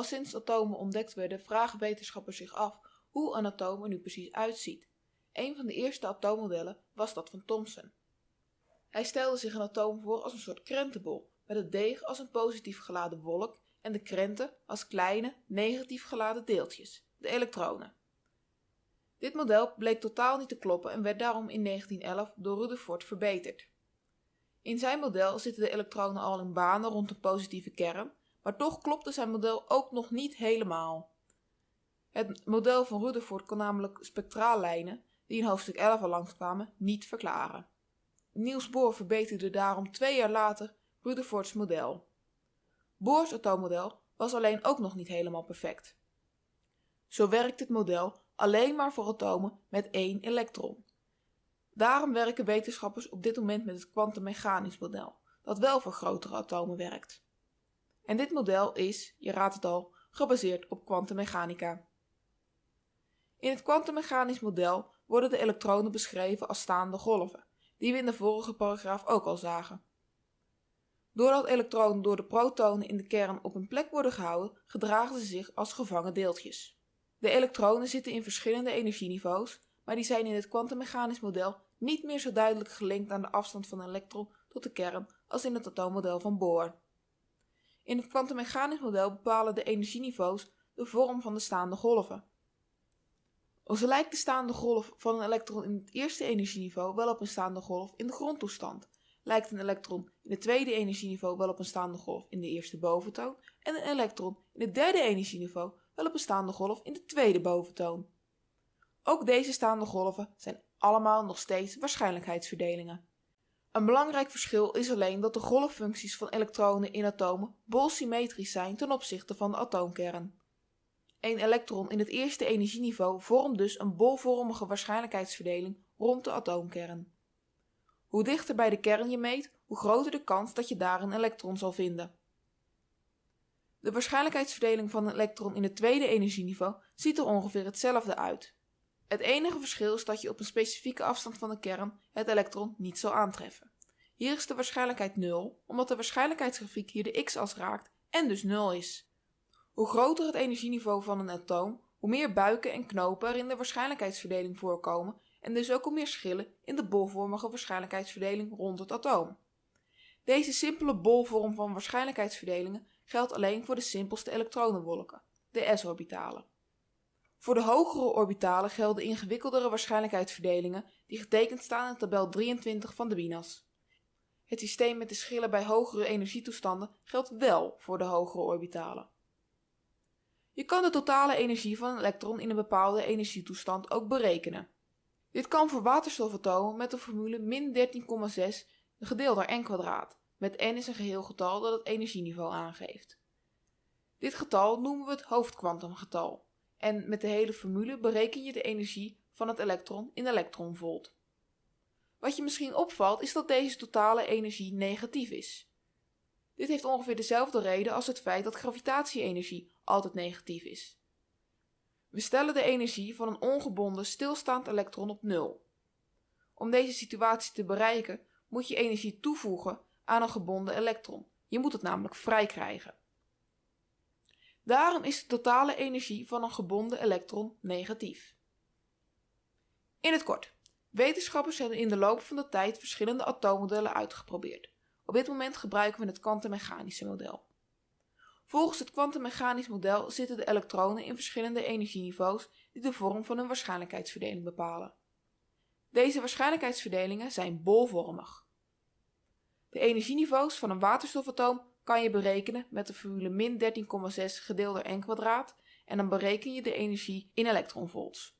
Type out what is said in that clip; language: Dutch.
Al sinds atomen ontdekt werden vragen wetenschappers zich af hoe een atoom er nu precies uitziet. Een van de eerste atoommodellen was dat van Thomson. Hij stelde zich een atoom voor als een soort krentenbol, met het deeg als een positief geladen wolk en de krenten als kleine, negatief geladen deeltjes, de elektronen. Dit model bleek totaal niet te kloppen en werd daarom in 1911 door Rutherford verbeterd. In zijn model zitten de elektronen al in banen rond een positieve kern, maar toch klopte zijn model ook nog niet helemaal. Het model van Rutherford kon namelijk spectraallijnen, die in hoofdstuk 11 al langskwamen, niet verklaren. Niels Bohr verbeterde daarom twee jaar later Rutherfords model. Bohrs atoommodel was alleen ook nog niet helemaal perfect. Zo werkt het model alleen maar voor atomen met één elektron. Daarom werken wetenschappers op dit moment met het kwantummechanisch model, dat wel voor grotere atomen werkt. En dit model is, je raadt het al, gebaseerd op kwantummechanica. In het kwantummechanisch model worden de elektronen beschreven als staande golven, die we in de vorige paragraaf ook al zagen. Doordat elektronen door de protonen in de kern op een plek worden gehouden, gedragen ze zich als gevangen deeltjes. De elektronen zitten in verschillende energieniveaus, maar die zijn in het kwantummechanisch model niet meer zo duidelijk gelinkt aan de afstand van een elektron tot de kern als in het atoommodel van Bohr. In het kwantummechanisch model bepalen de energieniveaus de vorm van de staande golven. Zo lijkt de staande golf van een elektron in het eerste energieniveau wel op een staande golf in de grondtoestand, lijkt een elektron in het tweede energieniveau wel op een staande golf in de eerste boventoon en een elektron in het derde energieniveau wel op een staande golf in de tweede boventoon. Ook deze staande golven zijn allemaal nog steeds waarschijnlijkheidsverdelingen. Een belangrijk verschil is alleen dat de golffuncties van elektronen in atomen bolsymmetrisch zijn ten opzichte van de atoomkern. Een elektron in het eerste energieniveau vormt dus een bolvormige waarschijnlijkheidsverdeling rond de atoomkern. Hoe dichter bij de kern je meet, hoe groter de kans dat je daar een elektron zal vinden. De waarschijnlijkheidsverdeling van een elektron in het tweede energieniveau ziet er ongeveer hetzelfde uit. Het enige verschil is dat je op een specifieke afstand van de kern het elektron niet zal aantreffen. Hier is de waarschijnlijkheid 0, omdat de waarschijnlijkheidsgrafiek hier de x-as raakt en dus 0 is. Hoe groter het energieniveau van een atoom, hoe meer buiken en knopen er in de waarschijnlijkheidsverdeling voorkomen en dus ook hoe meer schillen in de bolvormige waarschijnlijkheidsverdeling rond het atoom. Deze simpele bolvorm van waarschijnlijkheidsverdelingen geldt alleen voor de simpelste elektronenwolken, de s-orbitalen. Voor de hogere orbitalen gelden ingewikkeldere waarschijnlijkheidsverdelingen die getekend staan in tabel 23 van de WINAS. Het systeem met de schillen bij hogere energietoestanden geldt wel voor de hogere orbitalen. Je kan de totale energie van een elektron in een bepaalde energietoestand ook berekenen. Dit kan voor waterstofatomen met de formule min 13,6 gedeeld door n met n is een geheel getal dat het energieniveau aangeeft. Dit getal noemen we het hoofdkwantumgetal en met de hele formule bereken je de energie van het elektron in elektronvolt. Wat je misschien opvalt is dat deze totale energie negatief is. Dit heeft ongeveer dezelfde reden als het feit dat gravitatie-energie altijd negatief is. We stellen de energie van een ongebonden stilstaand elektron op nul. Om deze situatie te bereiken moet je energie toevoegen aan een gebonden elektron. Je moet het namelijk vrij krijgen. Daarom is de totale energie van een gebonden elektron negatief. In het kort. Wetenschappers hebben in de loop van de tijd verschillende atoommodellen uitgeprobeerd. Op dit moment gebruiken we het kwantummechanische model. Volgens het kwantummechanisch model zitten de elektronen in verschillende energieniveaus die de vorm van hun waarschijnlijkheidsverdeling bepalen. Deze waarschijnlijkheidsverdelingen zijn bolvormig. De energieniveaus van een waterstofatoom kan je berekenen met de formule min 13,6 gedeeld door n kwadraat en dan bereken je de energie in elektronvolts.